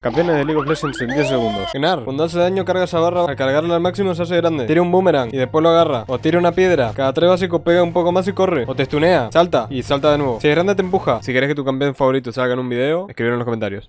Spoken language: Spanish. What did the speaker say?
Campeones de League of Legends en 10 segundos. Genar, cuando hace daño carga esa barra, al cargarla al máximo se hace grande. Tira un boomerang y después lo agarra. O tira una piedra. Cada tres básicos pega un poco más y corre. O te stunea, salta y salta de nuevo. Si es grande te empuja. Si querés que tu campeón favorito salga en un video, escribir en los comentarios.